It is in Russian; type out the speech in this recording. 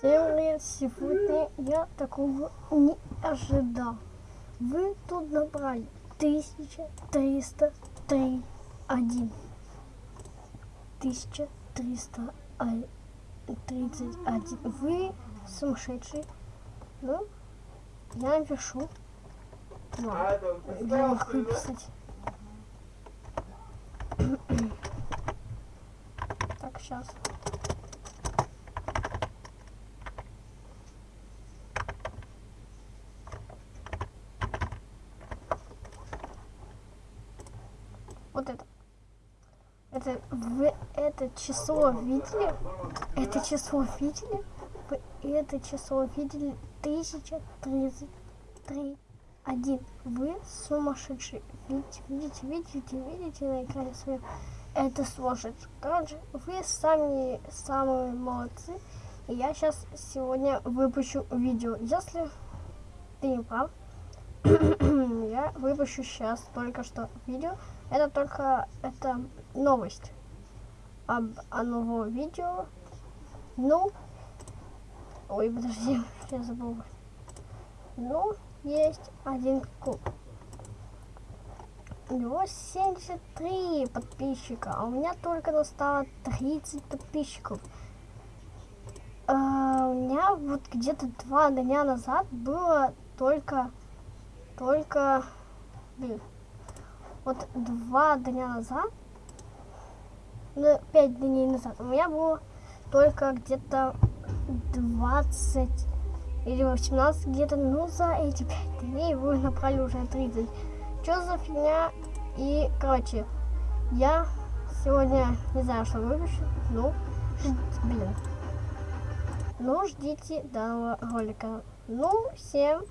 Привет! Сегодня я такого не ожидал. Вы тут набрали 1303 1. 1331. Вы сумасшедший. Ну, я напишу. Ну, я могу выписать. Так, сейчас. Вот это. Это вы это число видели? Это число видели? Вы это число видели? 1033 один. Вы сумасшедший. Видите, видите, видите, видите на экране своем? Это сложить. Короче, вы сами самые молодцы. И я сейчас сегодня выпущу видео. Если ты не прав, я выпущу сейчас только что видео. Это только это новость об о новом видео. Ну, ой, подожди, я забыл. Ну, есть один куб. У него 73 подписчика, а у меня только достало 30 подписчиков. А, у меня вот где-то два дня назад было только, только, блин, вот два дня назад, ну, пять дней назад, у меня было только где-то 20 или 18 где-то, ну, за эти пять дней вы набрали уже 30. Что за фигня? И, короче, я сегодня не знаю, что выпущу, ну, блин. Ну, ждите данного ролика. Ну, всем